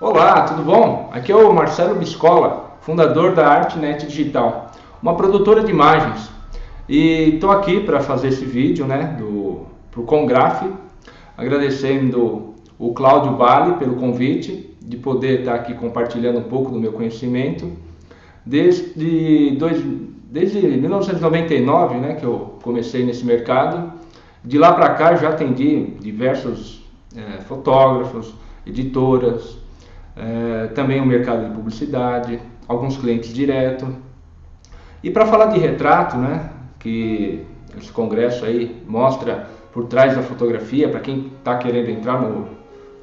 Olá, tudo bom? Aqui é o Marcelo Biscola, fundador da ArtNet Digital, uma produtora de imagens. E estou aqui para fazer esse vídeo né, para o Congraf, agradecendo o Cláudio Bali pelo convite de poder estar aqui compartilhando um pouco do meu conhecimento. Desde, dois, desde 1999 né, que eu comecei nesse mercado, de lá para cá já atendi diversos é, fotógrafos, editoras, é, também o mercado de publicidade, alguns clientes direto. E para falar de retrato, né, que esse congresso aí mostra por trás da fotografia, para quem está querendo entrar no,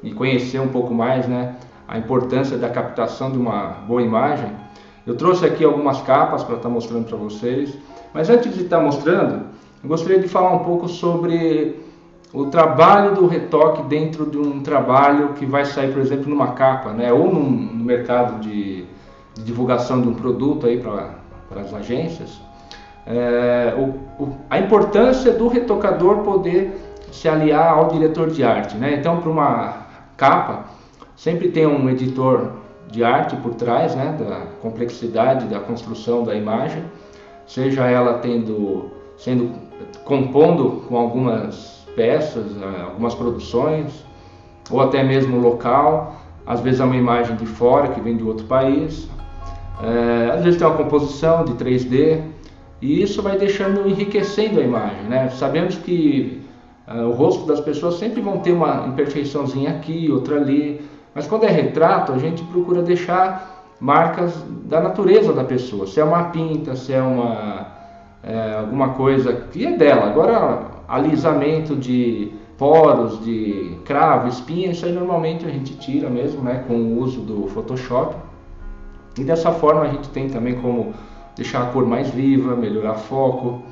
e conhecer um pouco mais né, a importância da captação de uma boa imagem, eu trouxe aqui algumas capas para estar tá mostrando para vocês. Mas antes de estar tá mostrando, eu gostaria de falar um pouco sobre o trabalho do retoque dentro de um trabalho que vai sair, por exemplo, numa capa, né? ou num, no mercado de, de divulgação de um produto aí para as agências. É, o, o, a importância do retocador poder se aliar ao diretor de arte. Né? Então, para uma capa, sempre tem um editor de arte por trás, né? da complexidade da construção da imagem, seja ela tendo, sendo compondo com algumas peças, eh, algumas produções, ou até mesmo local. Às vezes é uma imagem de fora que vem de outro país. É, às vezes tem uma composição de 3D e isso vai deixando enriquecendo a imagem, né? Sabemos que é, o rosto das pessoas sempre vão ter uma imperfeiçãozinha aqui, outra ali, mas quando é retrato a gente procura deixar marcas da natureza da pessoa, se é uma pinta, se é uma é, alguma coisa que é dela. Agora alisamento de poros, de cravo, espinha, isso aí normalmente a gente tira mesmo, né, com o uso do Photoshop. E dessa forma a gente tem também como deixar a cor mais viva, melhorar foco,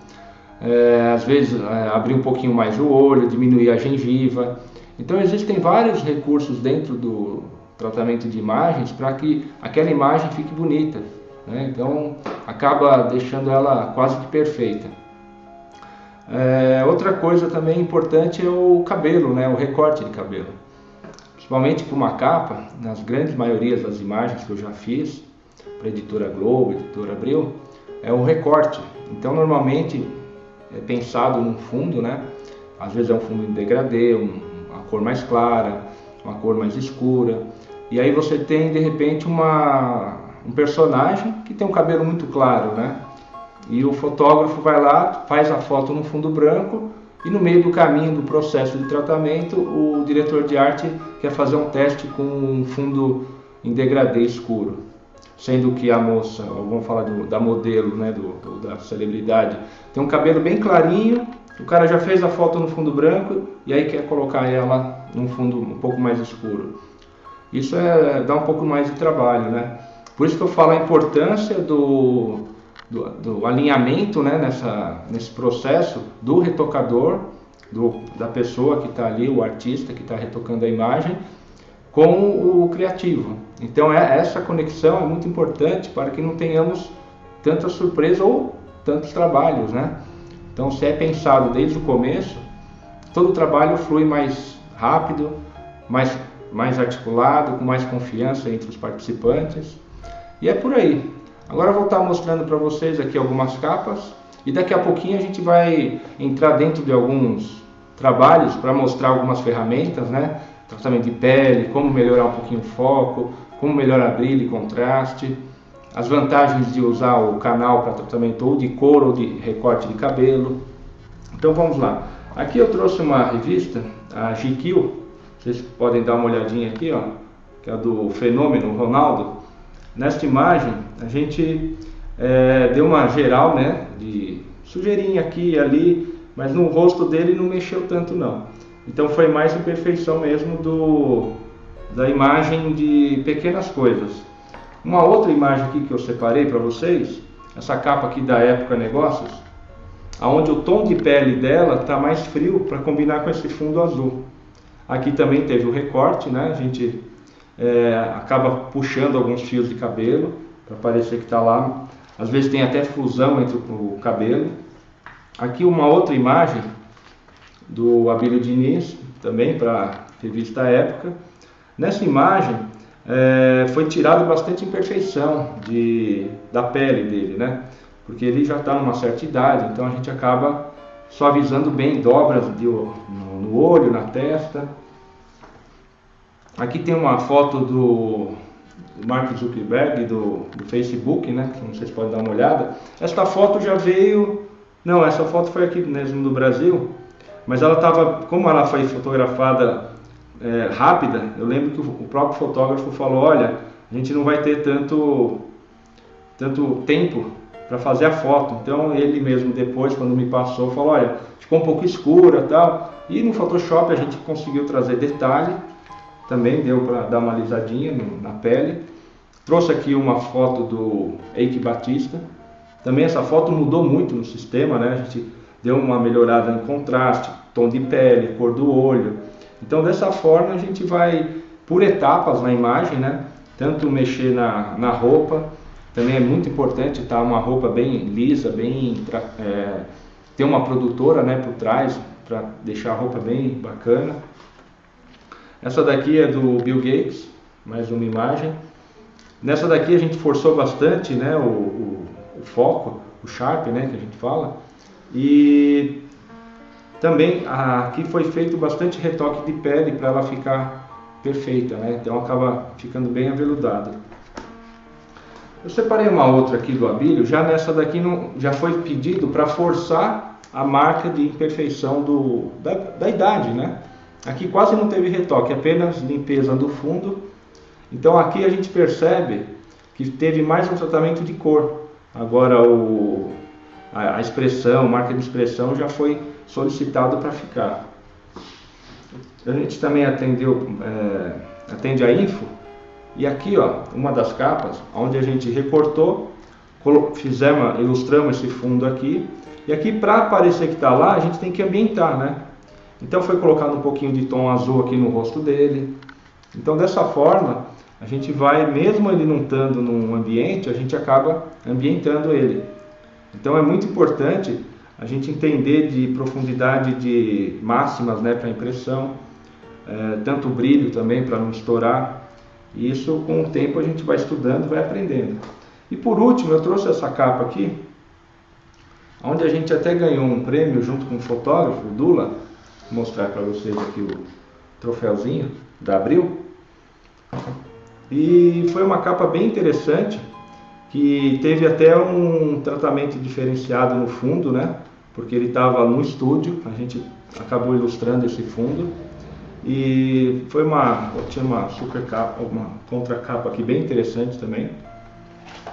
é, às vezes é, abrir um pouquinho mais o olho, diminuir a gengiva. Então existem vários recursos dentro do tratamento de imagens para que aquela imagem fique bonita. Né? Então acaba deixando ela quase que perfeita. É, outra coisa também importante é o cabelo, né, o recorte de cabelo. Principalmente para uma capa, nas grandes maiorias das imagens que eu já fiz, para a editora Globo, editora Abril, é o recorte. Então normalmente é pensado num fundo, né? Às vezes é um fundo em degradê, um, uma cor mais clara, uma cor mais escura. E aí você tem de repente uma, um personagem que tem um cabelo muito claro, né? E o fotógrafo vai lá, faz a foto no fundo branco e no meio do caminho do processo de tratamento, o diretor de arte quer fazer um teste com um fundo em degradê escuro. Sendo que a moça, vamos falar do, da modelo, né, do, do, da celebridade, tem um cabelo bem clarinho, o cara já fez a foto no fundo branco e aí quer colocar ela num fundo um pouco mais escuro. Isso é, dá um pouco mais de trabalho, né? Por isso que eu falo a importância do, do, do alinhamento né, nessa, nesse processo do retocador, do, da pessoa que está ali, o artista que está retocando a imagem, com o criativo. Então é, essa conexão é muito importante para que não tenhamos tanta surpresa ou tantos trabalhos, né? Então se é pensado desde o começo, todo o trabalho flui mais rápido, mais, mais articulado, com mais confiança entre os participantes. E é por aí. Agora eu vou estar mostrando para vocês aqui algumas capas e daqui a pouquinho a gente vai entrar dentro de alguns trabalhos para mostrar algumas ferramentas, né? Tratamento de pele, como melhorar um pouquinho o foco, como melhorar brilho e contraste, as vantagens de usar o canal para tratamento ou de cor ou de recorte de cabelo. Então vamos lá. Aqui eu trouxe uma revista, a GQ, vocês podem dar uma olhadinha aqui, ó, que é do Fenômeno Ronaldo. Nesta imagem, a gente é, deu uma geral, né, de sujeirinha aqui e ali, mas no rosto dele não mexeu tanto não. Então foi mais imperfeição mesmo do, da imagem de pequenas coisas. Uma outra imagem aqui que eu separei para vocês, essa capa aqui da Época Negócios, aonde o tom de pele dela está mais frio para combinar com esse fundo azul. Aqui também teve o recorte, né? A gente é, acaba puxando alguns fios de cabelo para parecer que está lá. Às vezes tem até fusão entre o cabelo. Aqui uma outra imagem do Abílio Diniz, também para revista Época. Nessa imagem é, foi tirado bastante imperfeição de, da pele dele, né? Porque ele já está numa certa idade, então a gente acaba suavizando bem dobras de, no, no olho, na testa. Aqui tem uma foto do Mark Zuckerberg do, do Facebook, né? Que vocês podem dar uma olhada. Esta foto já veio, não, essa foto foi aqui mesmo do Brasil, mas ela estava, como ela foi fotografada é, rápida, eu lembro que o próprio fotógrafo falou, olha, a gente não vai ter tanto, tanto tempo para fazer a foto. Então ele mesmo depois, quando me passou, falou, olha, ficou um pouco escura tal. E no Photoshop a gente conseguiu trazer detalhe, também deu para dar uma alisadinha no, na pele. Trouxe aqui uma foto do Eike Batista. Também essa foto mudou muito no sistema, né? A gente deu uma melhorada em contraste, tom de pele, cor do olho. Então dessa forma a gente vai por etapas na imagem, né? Tanto mexer na, na roupa, também é muito importante estar tá uma roupa bem lisa, bem é, ter uma produtora, né, por trás para deixar a roupa bem bacana. Essa daqui é do Bill Gates, mais uma imagem. Nessa daqui a gente forçou bastante, né, o, o, o foco, o sharp, né, que a gente fala. E também aqui foi feito bastante retoque de pele para ela ficar perfeita, né? Então acaba ficando bem aveludada. Eu separei uma outra aqui do Abílio, já nessa daqui não, já foi pedido para forçar a marca de imperfeição do, da, da idade, né? Aqui quase não teve retoque, apenas limpeza do fundo. Então aqui a gente percebe que teve mais um tratamento de cor. Agora o, a, a expressão, marca de expressão já foi solicitado para ficar. A gente também atendeu, é, atende a info e aqui ó, uma das capas onde a gente recortou, fizemos, ilustramos esse fundo aqui e aqui para parecer que está lá a gente tem que ambientar, né? Então foi colocado um pouquinho de tom azul aqui no rosto dele. Então dessa forma a gente vai, mesmo ele não estando num ambiente, a gente acaba ambientando ele. Então é muito importante a gente entender de profundidade de máximas né, para impressão, é, tanto brilho também para não estourar. E isso com o tempo a gente vai estudando, vai aprendendo. E por último eu trouxe essa capa aqui, onde a gente até ganhou um prêmio junto com o fotógrafo, o Dula, mostrar para vocês aqui o troféuzinho da Abril. E foi uma capa bem interessante, que teve até um tratamento diferenciado no fundo, né? porque ele estava no estúdio, a gente acabou ilustrando esse fundo e foi uma tinha uma super capa, uma contra capa aqui bem interessante também.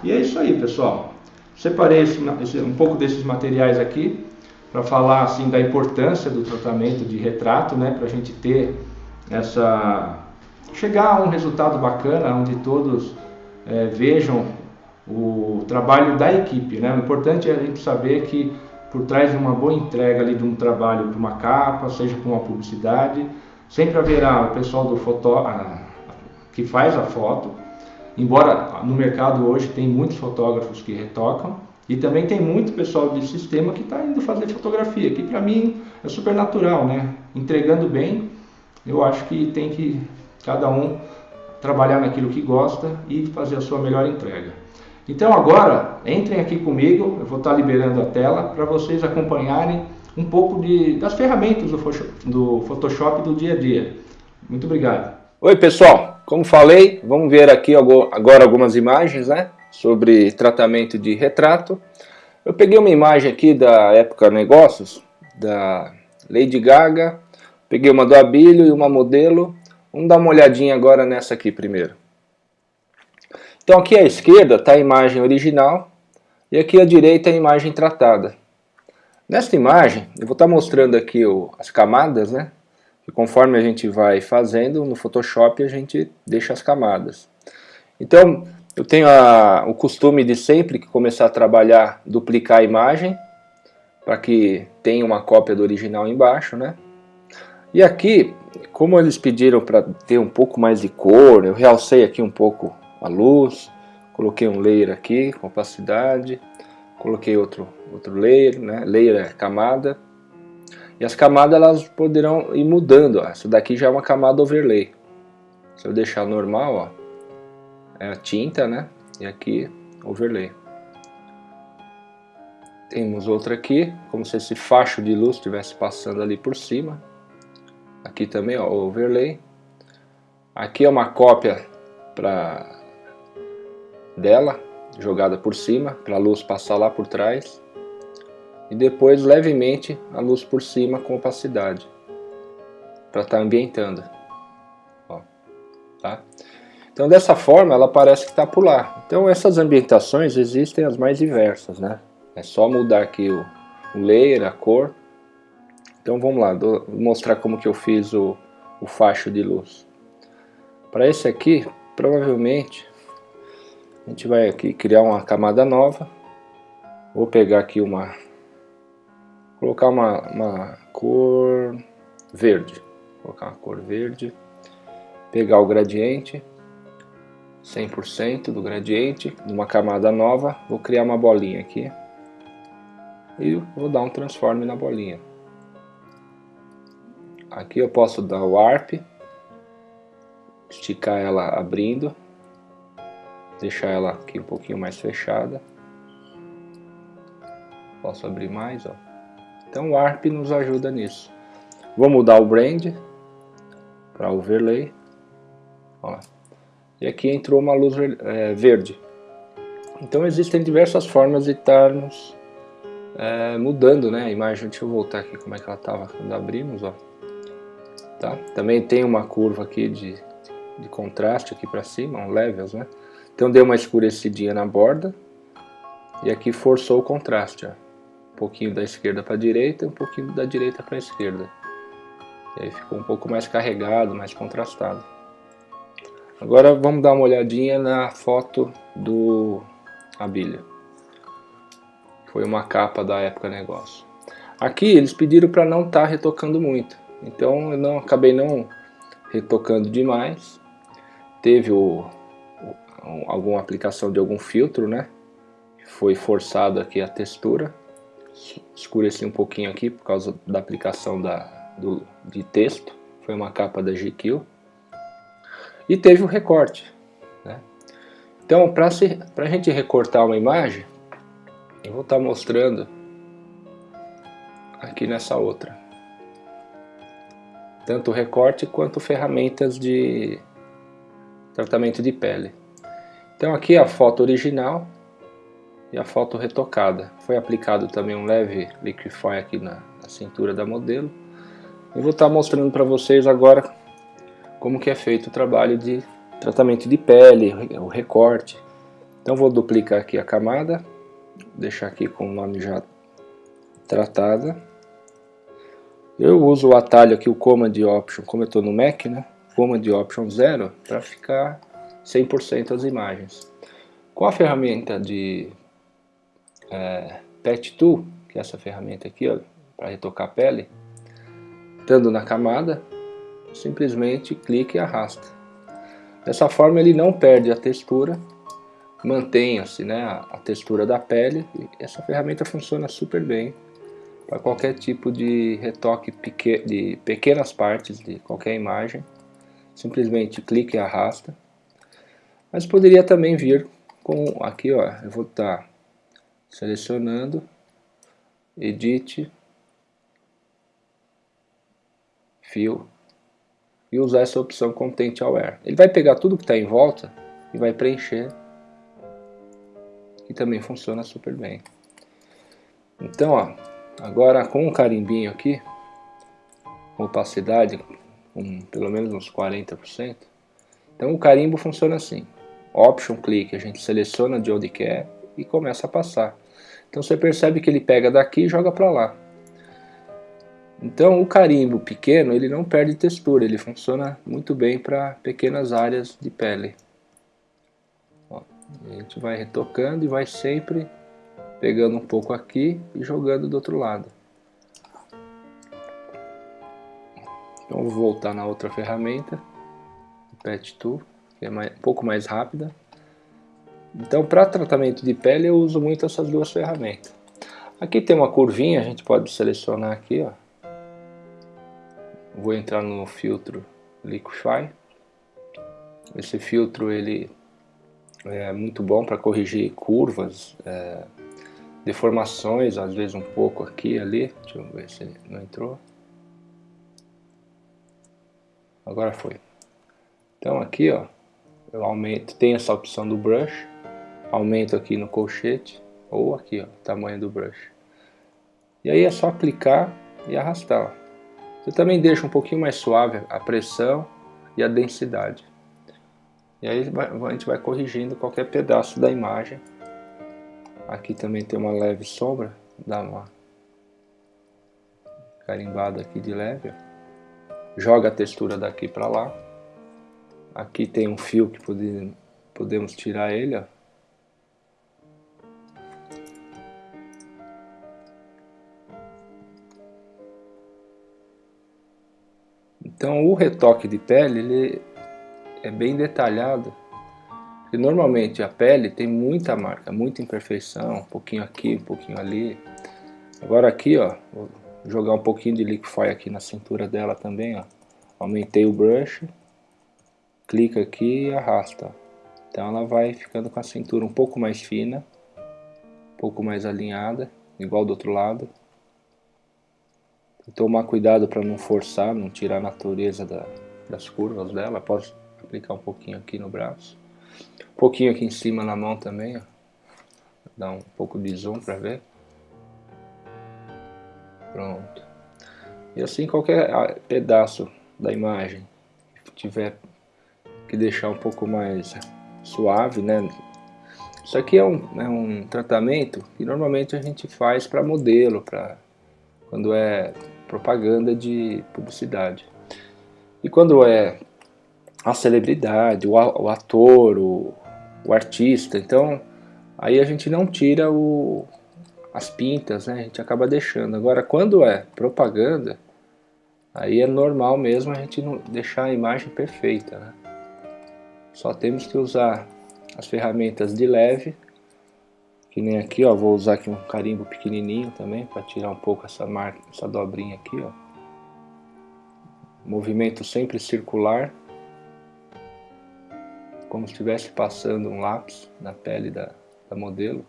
E é isso aí, pessoal. Separei esse, um pouco desses materiais aqui para falar assim da importância do tratamento de retrato, né, para a gente ter essa chegar a um resultado bacana, onde todos é, vejam o trabalho da equipe, né? O importante é a gente saber que por trás de uma boa entrega ali de um trabalho para uma capa, seja para uma publicidade, sempre haverá o pessoal do foto, que faz a foto, embora no mercado hoje tem muitos fotógrafos que retocam, e também tem muito pessoal de sistema que está indo fazer fotografia, que para mim é super natural, né? Entregando bem, eu acho que tem que cada um trabalhar naquilo que gosta e fazer a sua melhor entrega. Então agora, entrem aqui comigo, eu vou estar liberando a tela para vocês acompanharem um pouco de, das ferramentas do, do Photoshop do dia a dia. Muito obrigado. Oi pessoal, como falei, vamos ver aqui agora algumas imagens né, sobre tratamento de retrato. Eu peguei uma imagem aqui da época negócios, da Lady Gaga, peguei uma do Abílio e uma modelo. Vamos dar uma olhadinha agora nessa aqui primeiro. Então aqui à esquerda está a imagem original e aqui à direita a imagem tratada. Nesta imagem, eu vou estar tá mostrando aqui o, as camadas, né? E conforme a gente vai fazendo, no Photoshop a gente deixa as camadas. Então, eu tenho a, o costume de sempre que começar a trabalhar, duplicar a imagem, para que tenha uma cópia do original embaixo, né? E aqui, como eles pediram para ter um pouco mais de cor, eu realcei aqui um pouco a luz, coloquei um layer aqui, opacidade, coloquei outro, outro layer, né? layer é camada, e as camadas elas poderão ir mudando, ó. essa daqui já é uma camada overlay, se eu deixar normal, ó, é a tinta, né? E aqui overlay. Temos outra aqui, como se esse facho de luz estivesse passando ali por cima. Aqui também, ó, overlay. Aqui é uma cópia para dela, jogada por cima, para a luz passar lá por trás. E depois levemente a luz por cima com opacidade, para estar tá ambientando. Ó, tá? Então dessa forma ela parece que está por lá. Então essas ambientações existem as mais diversas, né? É só mudar aqui o, layer, a cor. Então vamos lá, vou mostrar como que eu fiz o, o facho de luz. Para esse aqui, provavelmente, a gente vai aqui criar uma camada nova. Vou pegar aqui uma... Colocar uma, uma cor verde. Colocar uma cor verde. Pegar o gradiente. 100% do gradiente. Numa camada nova. Vou criar uma bolinha aqui e vou dar um transform na bolinha. Aqui eu posso dar o Warp, esticar ela abrindo, deixar ela aqui um pouquinho mais fechada. Posso abrir mais, ó. Então o Warp nos ajuda nisso. Vou mudar o Brand para Overlay. Ó. E aqui entrou uma luz é, verde. Então existem diversas formas de estarmos é, mudando né, a imagem. Deixa eu voltar aqui como é que ela estava quando abrimos. Ó. Tá? Também tem uma curva aqui de, de contraste aqui para cima, um levels. Né? Então deu uma escurecidinha na borda e aqui forçou o contraste. Ó. Um pouquinho da esquerda para a direita um pouquinho da direita para a esquerda. E aí ficou um pouco mais carregado, mais contrastado. Agora vamos dar uma olhadinha na foto do Abília foi uma capa da época negócio. Aqui eles pediram para não estar tá retocando muito, então eu não acabei não retocando demais. Teve o, o, alguma aplicação de algum filtro, né? Foi forçado aqui a textura. Escureci um pouquinho aqui por causa da aplicação da, do, de texto. Foi uma capa da GQ. E teve o recorte. Né? Então, para a gente recortar uma imagem, eu vou estar tá mostrando aqui nessa outra. Tanto recorte quanto ferramentas de tratamento de pele. Então aqui a foto original e a foto retocada. Foi aplicado também um leve liquify aqui na, na cintura da modelo. Eu vou estar tá mostrando para vocês agora como que é feito o trabalho de tratamento de pele, o recorte. Então vou duplicar aqui a camada deixar aqui com o nome já tratada. Eu uso o atalho aqui, o Command Option, como eu estou no Mac, né? Command Option 0, para ficar 100% as imagens. Com a ferramenta de é, Tool, que é essa ferramenta aqui, para retocar a pele, estando na camada, simplesmente clique e arrasta. Dessa forma ele não perde a textura mantenha-se né, a, textura da pele. essa ferramenta funciona super bem para qualquer tipo de retoque de pequenas partes de qualquer imagem. Simplesmente clique e arrasta. Mas poderia também vir com aqui, ó, eu vou estar tá selecionando, edit, fio e usar essa opção Content Aware. Ele vai pegar tudo que está em volta e vai preencher que também funciona super bem. Então, ó, agora com um carimbinho aqui, opacidade com pelo menos uns 40%, então o carimbo funciona assim. Option clique, a gente seleciona de onde quer e começa a passar. Então você percebe que ele pega daqui e joga para lá. Então o carimbo pequeno ele não perde textura, ele funciona muito bem para pequenas áreas de pele. A gente vai retocando e vai sempre pegando um pouco aqui e jogando do outro lado. Então vou voltar na outra ferramenta, Pet Tool, que é mais, um pouco mais rápida. Então para tratamento de pele eu uso muito essas duas ferramentas. Aqui tem uma curvinha, a gente pode selecionar aqui, ó. Vou entrar no filtro Liquify. Esse filtro ele é muito bom para corrigir curvas, é, deformações, às vezes um pouco aqui e ali. Deixa eu ver se não entrou. Agora foi. Então aqui, ó, eu aumento, tem essa opção do brush, aumento aqui no colchete, ou aqui, ó, tamanho do brush. E aí é só aplicar e arrastar. Você também deixa um pouquinho mais suave a pressão e a densidade. E aí a gente vai corrigindo qualquer pedaço da imagem. Aqui também tem uma leve sombra, dá uma carimbada aqui de leve. Joga a textura daqui para lá. Aqui tem um fio que pode, podemos tirar ele, ó. Então o retoque de pele ele é bem detalhado. Porque normalmente a pele tem muita marca, muita imperfeição, um pouquinho aqui, um pouquinho ali. Agora aqui, ó, vou jogar um pouquinho de liquify aqui na cintura dela também, ó. Aumentei o brush, clica aqui e arrasta. Então ela vai ficando com a cintura um pouco mais fina, um pouco mais alinhada, igual do outro lado. Tomar cuidado para não forçar, não tirar a natureza da, das curvas dela. Posso aplicar um pouquinho aqui no braço. Um pouquinho aqui em cima na mão também, ó. Dar um pouco de zoom para ver. Pronto. E assim qualquer ah, pedaço da imagem que tiver que deixar um pouco mais suave, né? Isso aqui é um, é um tratamento que normalmente a gente faz para modelo, para quando é propaganda de publicidade. E quando é a celebridade, o ator, o, o artista, então aí a gente não tira o, as pintas, né? a gente acaba deixando. Agora quando é propaganda, aí é normal mesmo a gente não deixar a imagem perfeita. Né? Só temos que usar as ferramentas de leve que nem aqui, ó, vou usar aqui um carimbo pequenininho também para tirar um pouco essa marca, essa dobrinha aqui, ó. Movimento sempre circular, como se estivesse passando um lápis na pele da, da modelo.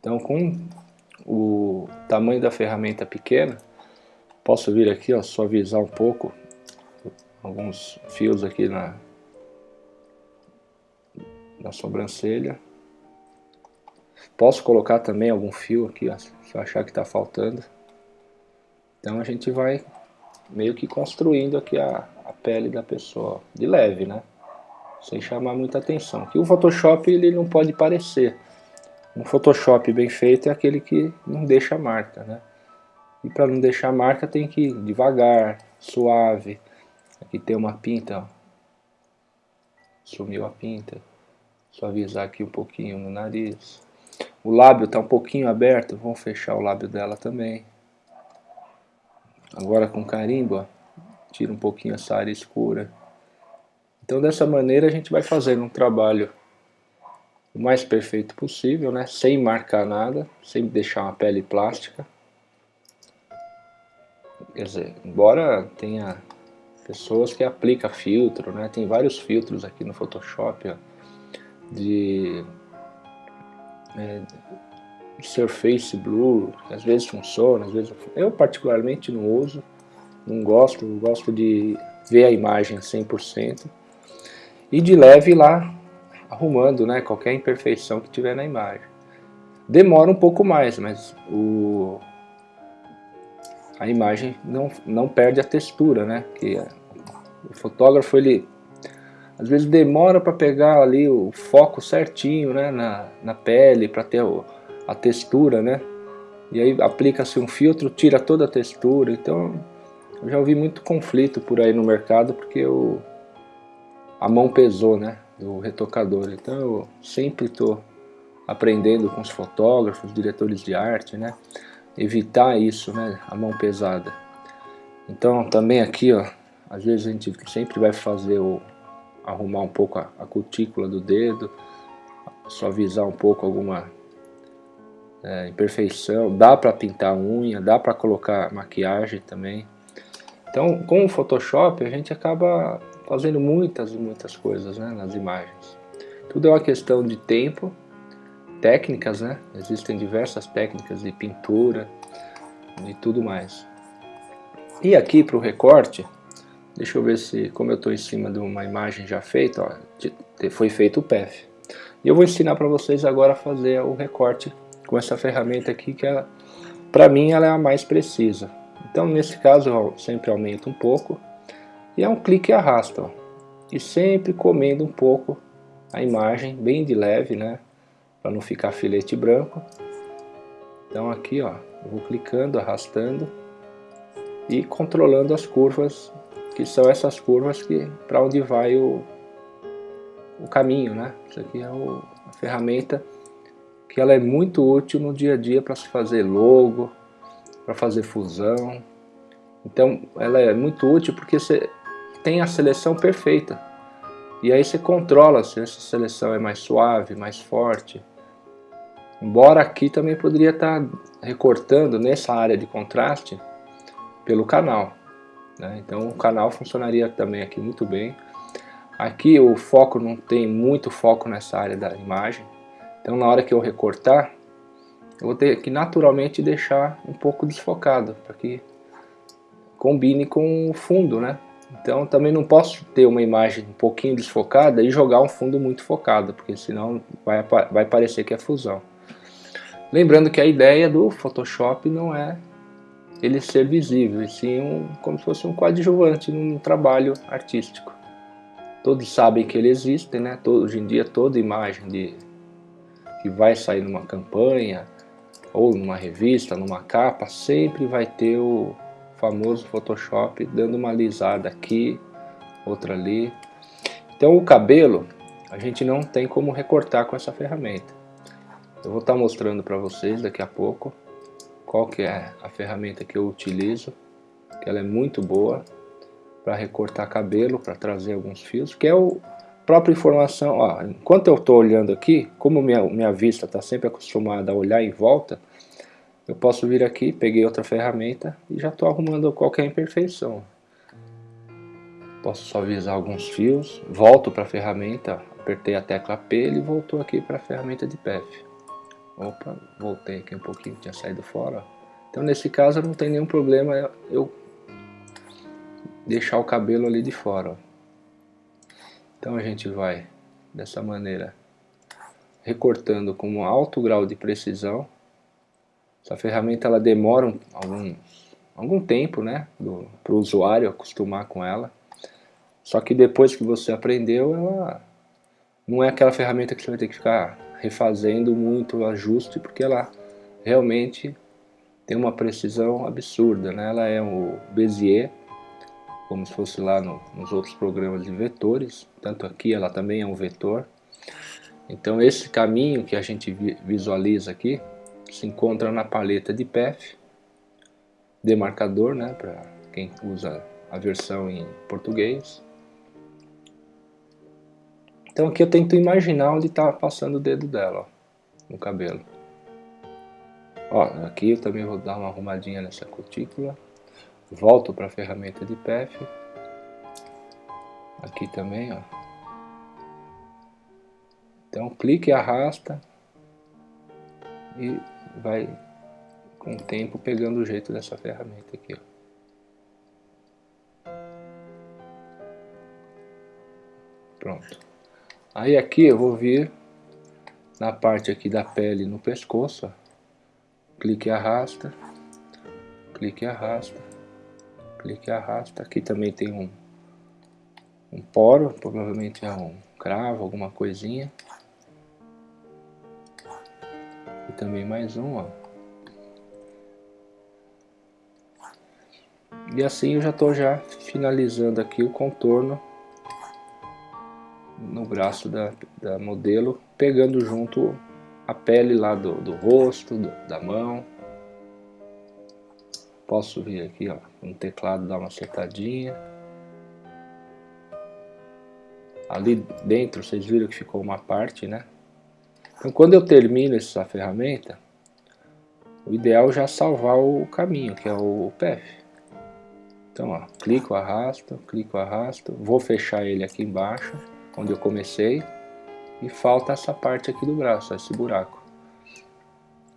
Então, com o tamanho da ferramenta pequena, posso vir aqui, ó, suavizar um pouco alguns fios aqui na, na sobrancelha. Posso colocar também algum fio aqui, ó, se eu achar que está faltando. Então a gente vai meio que construindo aqui a, a pele da pessoa, de leve, né? Sem chamar muita atenção. Que o Photoshop ele não pode parecer. Um Photoshop bem feito é aquele que não deixa marca, né? E para não deixar marca tem que ir devagar, suave. Aqui tem uma pinta, ó. Sumiu a pinta. Suavizar aqui um pouquinho no nariz. O lábio está um pouquinho aberto, vamos fechar o lábio dela também. Agora com carimbo, ó, tira um pouquinho essa área escura. Então dessa maneira a gente vai fazendo um trabalho o mais perfeito possível, né? sem marcar nada, sem deixar uma pele plástica. Quer dizer, embora tenha pessoas que aplicam filtro, né? tem vários filtros aqui no Photoshop ó, de é, Surface Blue, às vezes funciona, às vezes eu particularmente não uso, não gosto, gosto de ver a imagem 100% e de leve lá arrumando né, qualquer imperfeição que tiver na imagem. Demora um pouco mais, mas o, a imagem não, não perde a textura, né? Que o fotógrafo ele às vezes demora para pegar ali o foco certinho né, na, na pele, para ter o, a textura, né? E aí aplica-se um filtro, tira toda a textura. Então, eu já ouvi muito conflito por aí no mercado porque o, a mão pesou, né? Do retocador. Então, eu sempre estou aprendendo com os fotógrafos, diretores de arte, né? Evitar isso, né? A mão pesada. Então, também aqui, ó, às vezes a gente sempre vai fazer o, arrumar um pouco a, a cutícula do dedo, suavizar um pouco alguma é, imperfeição, dá para pintar unha, dá para colocar maquiagem também. Então, com o Photoshop, a gente acaba fazendo muitas e muitas coisas né, nas imagens. Tudo é uma questão de tempo, técnicas, né? Existem diversas técnicas de pintura e tudo mais. E aqui para o recorte, deixa eu ver se, como eu estou em cima de uma imagem já feita, ó, foi feito o PEF. E eu vou ensinar para vocês agora a fazer o recorte com essa ferramenta aqui, que é, para mim ela é a mais precisa. Então nesse caso eu sempre aumento um pouco, e é um clique e arrasta, ó, e sempre comendo um pouco a imagem, bem de leve, né, para não ficar filete branco. Então aqui ó, eu vou clicando, arrastando, e controlando as curvas, que são essas curvas que para onde vai o, o caminho, né? Isso aqui é o, a ferramenta que ela é muito útil no dia a dia para se fazer logo, para fazer fusão. Então ela é muito útil porque você tem a seleção perfeita. E aí você controla se essa seleção é mais suave, mais forte. Embora aqui também poderia estar recortando nessa área de contraste pelo canal. Né? Então o canal funcionaria também aqui muito bem. Aqui o foco não tem muito foco nessa área da imagem. Então na hora que eu recortar, eu vou ter que naturalmente deixar um pouco desfocado, para que combine com o fundo, né? Então também não posso ter uma imagem um pouquinho desfocada e jogar um fundo muito focado, porque senão vai, vai parecer que é fusão. Lembrando que a ideia do Photoshop não é ele ser visível, e sim um, como se fosse um coadjuvante num trabalho artístico. Todos sabem que ele existe, né? Todo, hoje em dia toda imagem de, que vai sair numa campanha, ou numa revista, numa capa, sempre vai ter o famoso Photoshop dando uma alisada aqui, outra ali. Então o cabelo a gente não tem como recortar com essa ferramenta. Eu vou estar mostrando para vocês daqui a pouco qual que é a ferramenta que eu utilizo, que ela é muito boa para recortar cabelo, para trazer alguns fios, que é o própria informação, ó, enquanto eu estou olhando aqui, como minha, minha vista está sempre acostumada a olhar em volta, eu posso vir aqui, peguei outra ferramenta e já estou arrumando qualquer imperfeição. Posso suavizar alguns fios, volto para a ferramenta, apertei a tecla P, ele voltou aqui para a ferramenta de PEF. Opa, voltei aqui um pouquinho, tinha saído fora. Então nesse caso não tem nenhum problema eu deixar o cabelo ali de fora. Então a gente vai dessa maneira recortando com um alto grau de precisão. Essa ferramenta ela demora algum, algum tempo né, para o usuário acostumar com ela. Só que depois que você aprendeu, ela não é aquela ferramenta que você vai ter que ficar refazendo muito ajuste, porque ela realmente tem uma precisão absurda, né? Ela é o Bezier, como se fosse lá no, nos outros programas de vetores, tanto aqui ela também é um vetor. Então esse caminho que a gente visualiza aqui se encontra na paleta de PEF, demarcador, né, para quem usa a versão em português. Então aqui eu tento imaginar onde está passando o dedo dela, ó, no cabelo. Ó, aqui eu também vou dar uma arrumadinha nessa cutícula. Volto para a ferramenta de PEF. Aqui também, ó. Então clique e arrasta. E vai com o tempo pegando o jeito dessa ferramenta aqui, ó. Pronto. Aí aqui eu vou vir na parte aqui da pele no pescoço, ó. clique e arrasta, clique e arrasta, clique e arrasta. Aqui também tem um, um poro, provavelmente é um cravo, alguma coisinha. E também mais um, ó. E assim eu já estou já finalizando aqui o contorno no braço da, da modelo, pegando junto a pele lá do, do rosto, do, da mão. Posso vir aqui, ó, no teclado dar uma acertadinha. Ali dentro, vocês viram que ficou uma parte, né? Então, quando eu termino essa ferramenta, o ideal é já salvar o caminho, que é o PF. Então, ó, clico, arrasto, clico, arrasto. Vou fechar ele aqui embaixo onde eu comecei. e falta essa parte aqui do braço, esse buraco.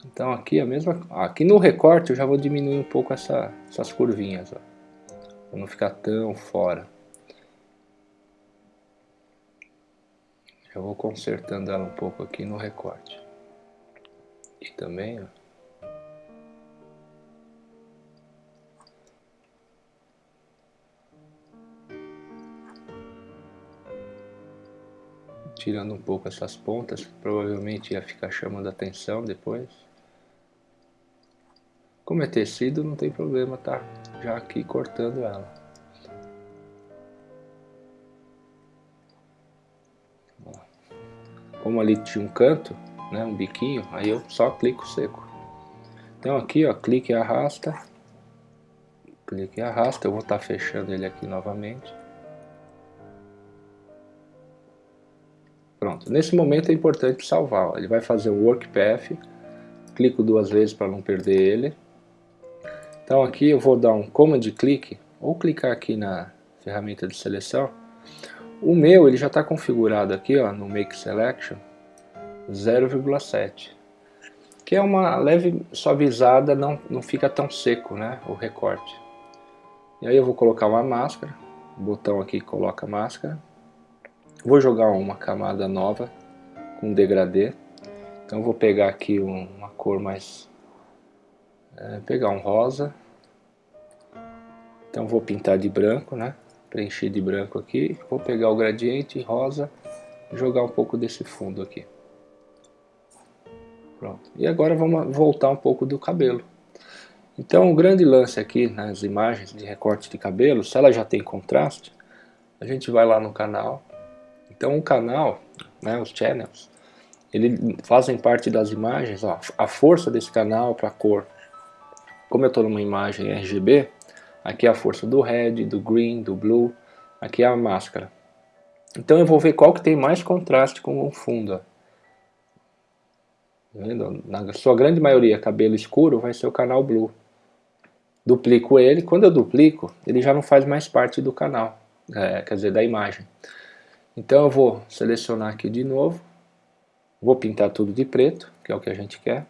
Então aqui a mesma, aqui no recorte eu já vou diminuir um pouco essa, essas curvinhas, para não ficar tão fora. Já vou consertando ela um pouco aqui no recorte. E também, ó. Tirando um pouco essas pontas, provavelmente ia ficar chamando atenção depois. Como é tecido, não tem problema, tá? Já aqui cortando ela. Como ali tinha um canto, né, um biquinho, aí eu só clico seco. Então aqui, ó, clique e arrasta. Clique e arrasta, eu vou estar tá fechando ele aqui novamente. Pronto, nesse momento é importante salvar. Ó. Ele vai fazer o Work Path, clico duas vezes para não perder ele. Então aqui eu vou dar um Command clique, ou clicar aqui na ferramenta de seleção. O meu ele já está configurado aqui ó, no Make Selection 0,7 que é uma leve suavizada, não, não fica tão seco né, o recorte. E aí eu vou colocar uma máscara, o botão aqui coloca máscara, Vou jogar uma camada nova com degradê. Então vou pegar aqui uma cor mais... É, pegar um rosa. Então vou pintar de branco, né? Preencher de branco aqui. Vou pegar o gradiente rosa e jogar um pouco desse fundo aqui. Pronto. E agora vamos voltar um pouco do cabelo. Então o grande lance aqui nas imagens de recorte de cabelo, se ela já tem contraste, a gente vai lá no canal, então o canal, né, os channels, eles fazem parte das imagens, ó, a força desse canal para a cor. Como eu estou numa imagem RGB, aqui é a força do red, do green, do blue, aqui é a máscara. Então eu vou ver qual que tem mais contraste com o fundo. Tá Na sua grande maioria, cabelo escuro vai ser o canal blue. Duplico ele, quando eu duplico, ele já não faz mais parte do canal, é, quer dizer, da imagem. Então eu vou selecionar aqui de novo, vou pintar tudo de preto, que é o que a gente quer.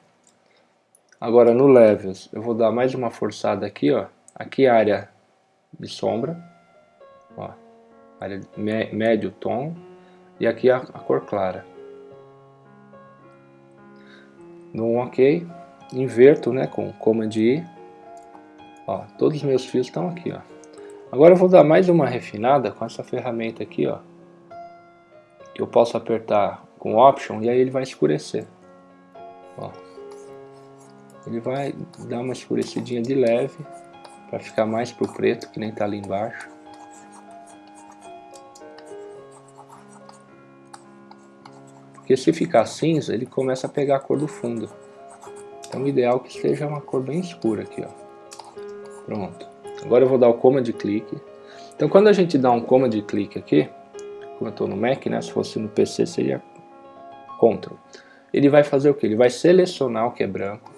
Agora no Levels eu vou dar mais uma forçada aqui, ó. Aqui é a área de sombra, ó, área médio tom, e aqui a, a cor clara. No OK, inverto né, com Command I, ó, todos os meus fios estão aqui. Ó. Agora eu vou dar mais uma refinada com essa ferramenta aqui, ó, eu posso apertar com Option e aí ele vai escurecer. Ó. Ele vai dar uma escurecidinha de leve para ficar mais pro preto, que nem tá ali embaixo. Porque se ficar cinza, ele começa a pegar a cor do fundo. Então o ideal é que esteja uma cor bem escura aqui, ó. Pronto. Agora eu vou dar o Command clique. Então quando a gente dá um Command clique aqui, como eu estou no Mac, né, se fosse no PC seria Ctrl. Ele vai fazer o que? Ele vai selecionar o que é branco.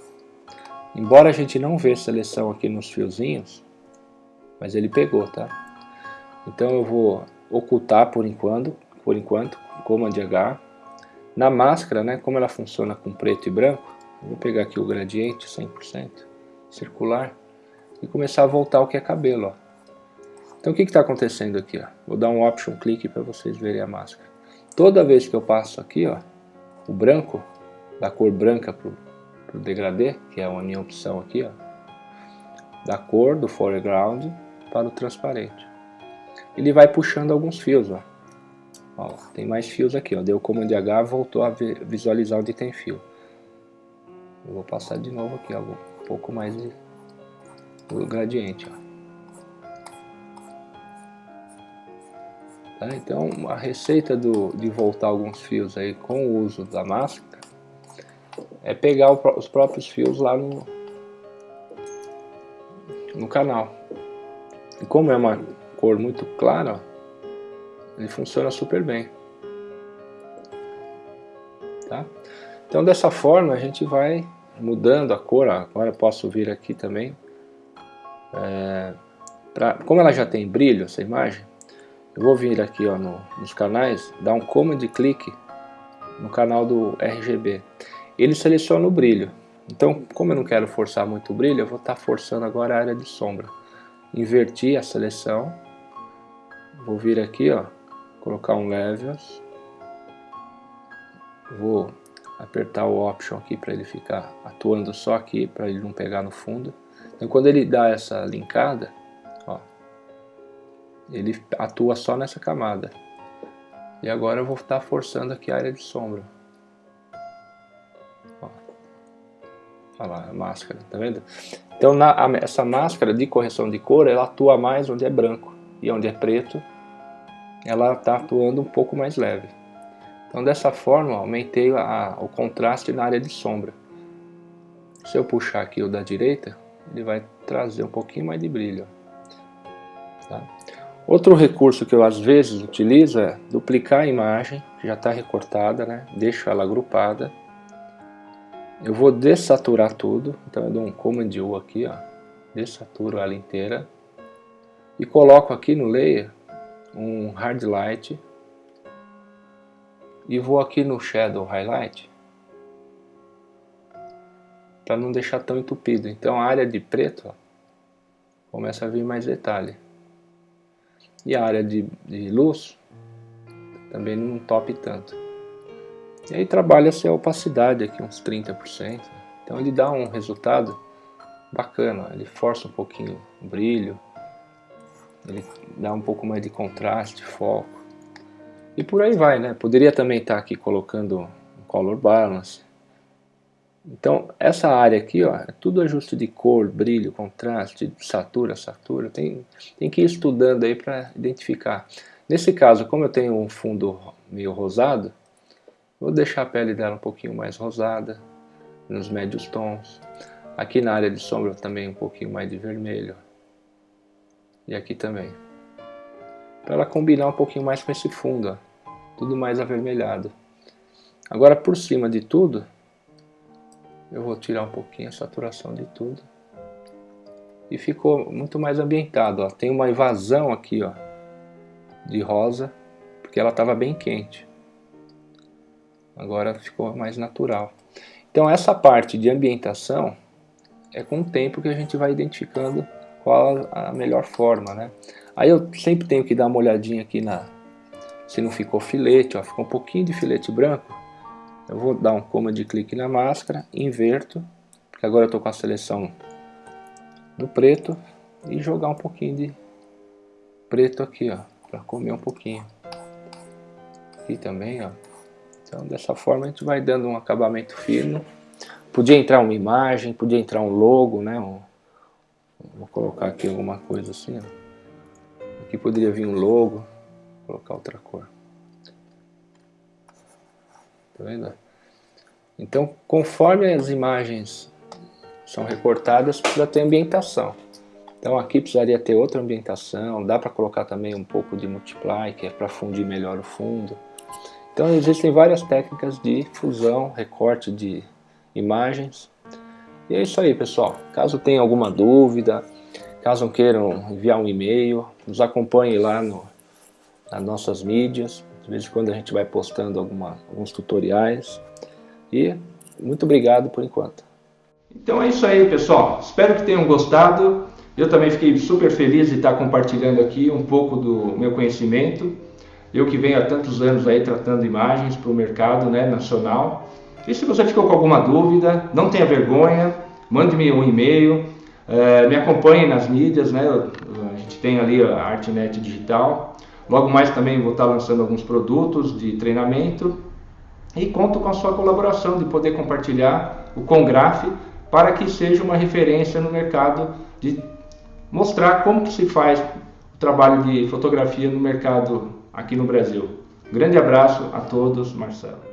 Embora a gente não vê seleção aqui nos fiozinhos, mas ele pegou, tá? Então eu vou ocultar por enquanto, por enquanto, Command H. Na máscara, né, como ela funciona com preto e branco, vou pegar aqui o gradiente 100%, circular, e começar a voltar o que é cabelo, ó. Então o que está acontecendo aqui? Ó? Vou dar um option clique para vocês verem a máscara. Toda vez que eu passo aqui, ó, o branco, da cor branca para o degradê, que é a minha opção aqui, ó, da cor do foreground para o transparente. Ele vai puxando alguns fios, ó. ó tem mais fios aqui, ó. deu comando H, voltou a visualizar onde tem fio. Eu vou passar de novo aqui, ó, um pouco mais de, do gradiente, ó. Tá? Então a receita do, de voltar alguns fios aí com o uso da máscara é pegar o, os próprios fios lá no, no canal. E como é uma cor muito clara, ele funciona super bem. Tá? Então dessa forma a gente vai mudando a cor, agora eu posso vir aqui também, é, pra, como ela já tem brilho essa imagem, eu vou vir aqui ó, no, nos canais, dar um command clique no canal do RGB. Ele seleciona o brilho. Então, como eu não quero forçar muito o brilho, eu vou estar tá forçando agora a área de sombra. Inverti a seleção. Vou vir aqui, ó, colocar um Levels. Vou apertar o Option aqui para ele ficar atuando só aqui, para ele não pegar no fundo. Então, quando ele dá essa linkada, ele atua só nessa camada. E agora eu vou estar forçando aqui a área de sombra. Ó. Olha lá, a máscara, tá vendo? Então na, a, essa máscara de correção de cor, ela atua mais onde é branco. E onde é preto, ela está atuando um pouco mais leve. Então dessa forma, aumentei a, o contraste na área de sombra. Se eu puxar aqui o da direita, ele vai trazer um pouquinho mais de brilho. Tá? Outro recurso que eu às vezes utilizo é duplicar a imagem, que já está recortada, né? deixo ela agrupada. Eu vou dessaturar tudo, então eu dou um Command U aqui, ó, dessaturo ela inteira. E coloco aqui no Layer um Hard Light. E vou aqui no Shadow Highlight, para não deixar tão entupido. Então a área de preto ó, começa a vir mais detalhe. E a área de, de luz também não top tanto. E aí trabalha-se a opacidade aqui, uns 30%. Então ele dá um resultado bacana, ele força um pouquinho o brilho, ele dá um pouco mais de contraste, foco. E por aí vai, né? Poderia também estar aqui colocando um color balance, então, essa área aqui, ó, é tudo ajuste de cor, brilho, contraste, satura, satura. Tem, tem que ir estudando aí para identificar. Nesse caso, como eu tenho um fundo meio rosado, vou deixar a pele dela um pouquinho mais rosada, nos médios tons. Aqui na área de sombra também um pouquinho mais de vermelho. E aqui também. Para ela combinar um pouquinho mais com esse fundo, ó, tudo mais avermelhado. Agora, por cima de tudo, eu vou tirar um pouquinho a saturação de tudo. E ficou muito mais ambientado, ó. Tem uma evasão aqui, ó, de rosa, porque ela estava bem quente. Agora ficou mais natural. Então essa parte de ambientação é com o tempo que a gente vai identificando qual a melhor forma, né? Aí eu sempre tenho que dar uma olhadinha aqui na se não ficou filete, ó, ficou um pouquinho de filete branco. Eu vou dar um comando de clique na máscara, inverto, porque agora eu estou com a seleção do preto, e jogar um pouquinho de preto aqui, ó, para comer um pouquinho. Aqui também, ó. Então dessa forma a gente vai dando um acabamento fino. Podia entrar uma imagem, podia entrar um logo, né? Um, vou colocar aqui alguma coisa assim, ó. Aqui poderia vir um logo, colocar outra cor. Tá vendo? Então, conforme as imagens são recortadas, precisa ter ambientação. Então aqui precisaria ter outra ambientação, dá para colocar também um pouco de multiply, que é para fundir melhor o fundo. Então existem várias técnicas de fusão, recorte de imagens. E é isso aí pessoal, caso tenha alguma dúvida, caso queiram enviar um e-mail, nos acompanhe lá no, nas nossas mídias, de vez em quando a gente vai postando alguma, alguns tutoriais. E muito obrigado por enquanto. Então é isso aí, pessoal. Espero que tenham gostado. Eu também fiquei super feliz de estar compartilhando aqui um pouco do meu conhecimento. Eu que venho há tantos anos aí tratando imagens para o mercado né, nacional. E se você ficou com alguma dúvida, não tenha vergonha, mande-me um e-mail, é, me acompanhe nas mídias, né? A gente tem ali a Artnet Digital, Logo mais também vou estar lançando alguns produtos de treinamento e conto com a sua colaboração de poder compartilhar o Congraf para que seja uma referência no mercado de mostrar como que se faz o trabalho de fotografia no mercado aqui no Brasil. Grande abraço a todos, Marcelo.